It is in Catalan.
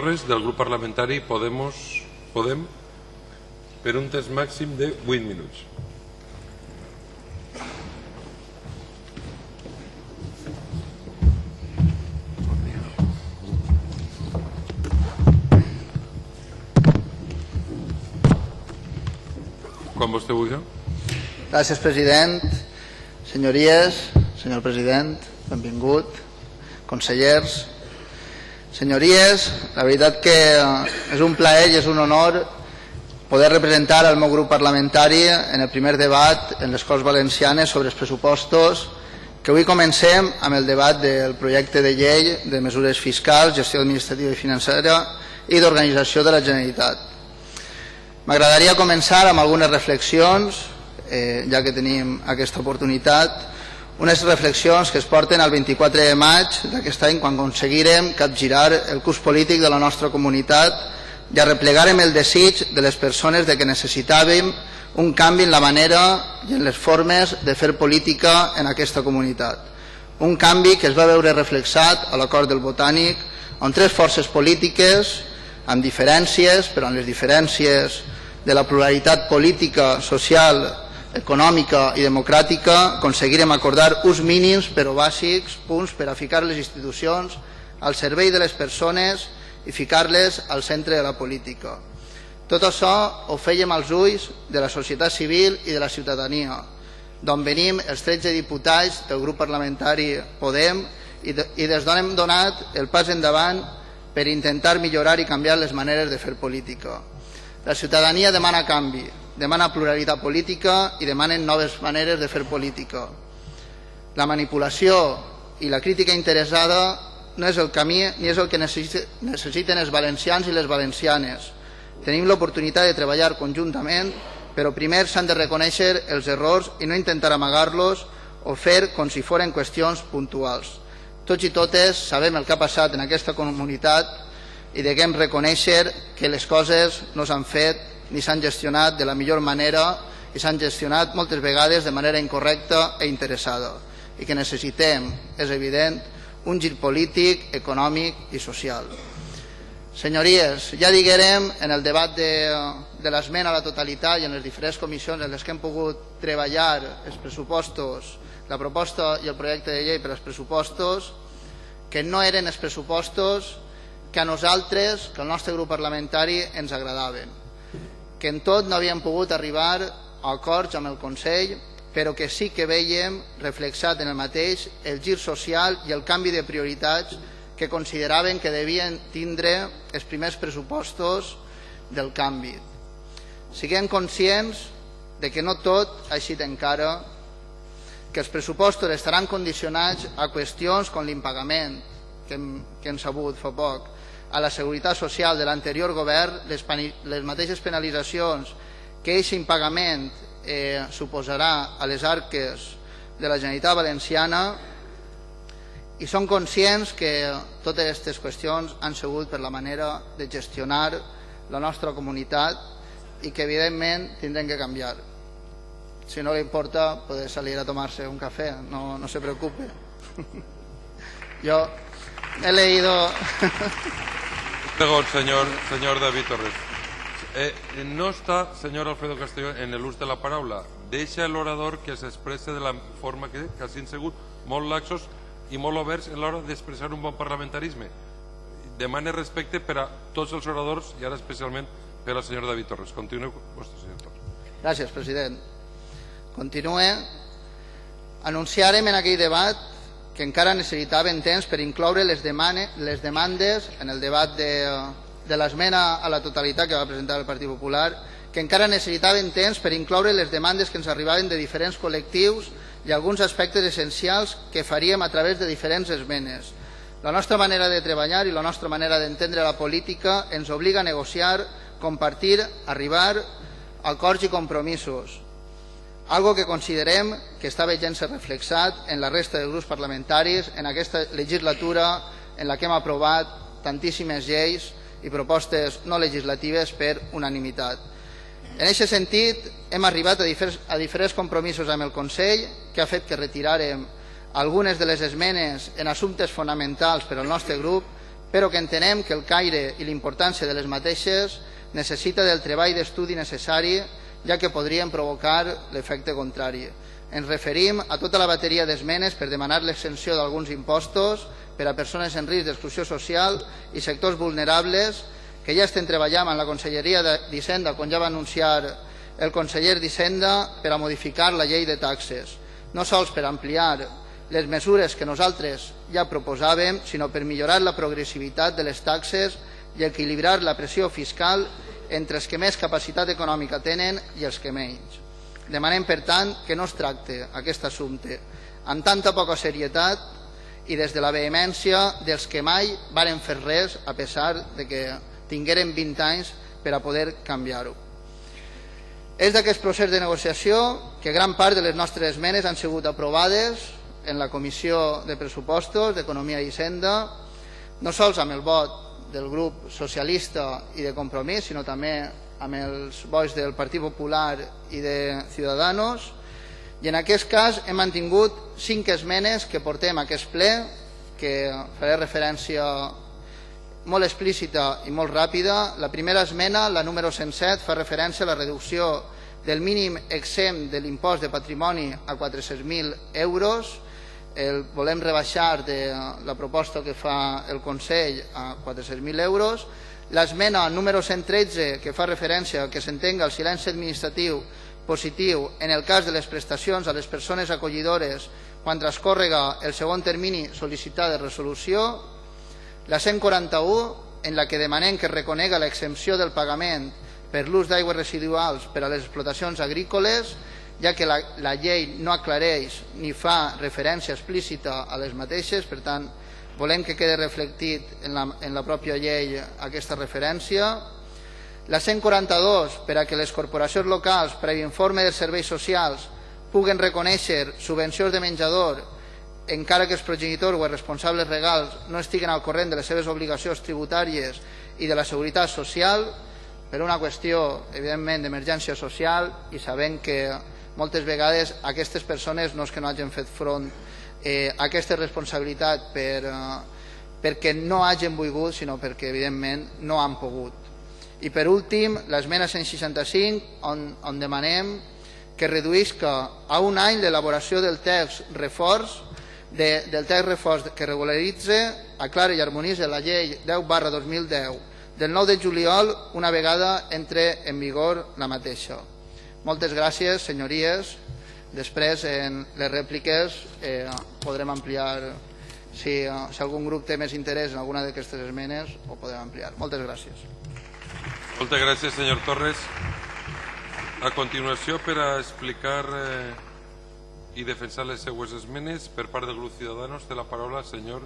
Torres, del grup parlamentari Podemos, Podem, per un temps màxim de 8 minuts. Quan vostè vulgui. Gràcies, president. Senyories, senyor president, benvingut. Consellers, senyories, la veritat que és un plaer i és un honor poder representar el meu grup parlamentari en el primer debat en les Corts Valencianes sobre els pressupostos que avui comencem amb el debat del projecte de llei de mesures fiscals, gestió administrativa i financera i d'organització de la Generalitat. M'agradaria començar amb algunes reflexions, eh, ja que tenim aquesta oportunitat, unes reflexions que es porten al 24 de maig d'aquest any quan aconseguirem capgirar el curs polític de la nostra comunitat i arreplegarem el desig de les persones de que necessitàvem un canvi en la manera i en les formes de fer política en aquesta comunitat. Un canvi que es va veure reflexat a l'acord del Botànic on tres forces polítiques amb diferències, però amb les diferències de la pluralitat política, social, econòmica i democràtica, aconseguirem acordar uns mínims però bàsics punts per a ficar les institucions al servei de les persones i ficar-les al centre de la política. Tot això ho fèiem als ulls de la societat civil i de la ciutadania, d'on venim els 13 diputats del grup parlamentari Podem i, i des d'on hem donat el pas endavant per intentar millorar i canviar les maneres de fer política. La ciutadania demana canvi, demana pluralitat política i demanen noves maneres de fer política. La manipulació i la crítica interessada no és el camí ni és el que necessiten els valencians i les valencianes. Tenim l'oportunitat de treballar conjuntament, però primer s'han de reconèixer els errors i no intentar amagar-los o fer com si foren qüestions puntuals. Tots i totes sabem el que ha passat en aquesta comunitat i deguem reconèixer que les coses no s'han fet ni s'han gestionat de la millor manera i s'han gestionat moltes vegades de manera incorrecta e interessada i que necessitem, és evident, un gir polític, econòmic i social. Senyories, ja diguerem en el debat de, de l'esmena a la totalitat i en les diferents comissions en les que hem pogut treballar els pressupostos, la proposta i el projecte de llei per als pressupostos, que no eren els pressupostos que a nosaltres, que al nostre grup parlamentari, ens agradaven. Que en tot no havíem pogut arribar a acords amb el Consell, però que sí que veiem reflexat en el mateix el gir social i el canvi de prioritats que consideraven que devien tindre els primers pressupostos del canvi. Siguem conscients de que no tot ha eixit encara, que els pressupostos estaran condicionats a qüestions com l'impagament, que hem, que hem sabut fa poc, a la seguretat social de l'anterior govern, les, les mateixes penalitzacions que aquest impagament eh, suposarà a les arques de la Generalitat Valenciana i són conscients que totes aquestes qüestions han sigut per la manera de gestionar la nostra comunitat i que evidentment tindrem que canviar. Si no li importa, puede salir a tomarse un café, no, no se preocupe. Yo he leído... Perdón, señor, señor David Torres. Eh, no està, senyor Alfredo Castelló, en l'ús de la paraula. Deixa l'orador que s'expresse de la forma que, que hagin sigut molt laxos i molt oberts en l'hora d'expressar un bon parlamentarisme. Demane respecte per a tots els oradors i ara especialment per al senyor David Torres. Continueu vostre, senyor Torres. Gràcies, president. Continue. Anunciarem en aquell debat que encara necessitaven temps per incloure les, demane, les demandes en el debat de, de l'esmena a la totalitat que va presentar el Partit Popular, que encara necessitaven temps per incloure les demandes que ens arribaven de diferents col·lectius i alguns aspectes essencials que faríem a través de diferents esmenes. La nostra manera de treballar i la nostra manera d'entendre la política ens obliga a negociar, compartir, arribar a acords i compromisos, algo que considerem que està veient-se reflexat en la resta de grups parlamentaris en aquesta legislatura en la que hem aprovat tantíssimes lleis i propostes no legislatives per unanimitat. En aquest sentit, hem arribat a diferents, a diferents compromisos amb el Consell que ha fet que retirarem algunes de les esmenes en assumptes fonamentals per al nostre grup però que entenem que el caire i l'importància de les mateixes necessita del treball d'estudi necessari ja que podrien provocar l'efecte contrari. Ens referim a tota la bateria d'esmenes per demanar l'exenció d'alguns impostos per a persones en risc d'exclusió social i sectors vulnerables que ja estem treballant amb la Conselleria d'Hisenda, quan ja va anunciar el conseller d'Hisenda, per a modificar la llei de taxes, no sols per ampliar les mesures que nosaltres ja proposàvem, sinó per millorar la progressivitat de les taxes i equilibrar la pressió fiscal entre els que més capacitat econòmica tenen i els que menys. Demanem, per tant, que no es tracte aquest assumpte amb tanta poca serietat i des de la vehemència dels que mai varen fer res a pesar de que tingueren 20 anys per a poder canviar-ho. És d'aquest procés de negociació que gran part de les nostres esmenes han sigut aprovades en la Comissió de Pressupostos d'Economia i Hisenda, no sols amb el vot del grup socialista i de Compromís, sinó també amb els vots del Partit Popular i de Ciudadanos, i en aquest cas hem mantingut cinc esmenes que portem a aquest ple, que faré referència molt explícita i molt ràpida. La primera esmena, la número 107, fa referència a la reducció del mínim exempt de l'impost de patrimoni a 400.000 euros, el volem rebaixar de la proposta que fa el Consell a 400.000 euros, l'esmena número 113 que fa referència a que s'entenga el silenci administratiu positiu en el cas de les prestacions a les persones acollidores quan transcórrega el segon termini sol·licitat de resolució, la 141 en la que demanem que reconega l'exempció del pagament per l'ús d'aigües residuals per a les explotacions agrícoles ja que la, la llei no aclareix ni fa referència explícita a les mateixes, per tant, volem que quede reflectit en la, en la pròpia llei aquesta referència. La 142, per a que les corporacions locals, per a informe dels serveis socials, puguen reconèixer subvencions de menjador encara que els progenitors o els responsables legals no estiguen al corrent de les seves obligacions tributàries i de la seguretat social, per una qüestió, evidentment, d'emergència social i sabent que moltes vegades aquestes persones no és que no hagin fet front eh, a aquesta responsabilitat per, eh, perquè no hagin volgut, sinó perquè evidentment no han pogut. I per últim, l'esmena 165, on, on demanem que reduïsca a un any l'elaboració del text reforç de, del text reforç que regularitza, aclara i harmonitza la llei 10 barra 2010 del 9 de juliol una vegada entre en vigor la mateixa. Moltes gràcies, senyories. Després, en les rèpliques, eh, podrem ampliar, si, eh, si algun grup té més interès en alguna d'aquestes esmenes, ho podrem ampliar. Moltes gràcies. Moltes gràcies, senyor Torres. A continuació, per a explicar eh, i defensar les seues esmenes, per part del grup Ciudadanos, té la paraula el senyor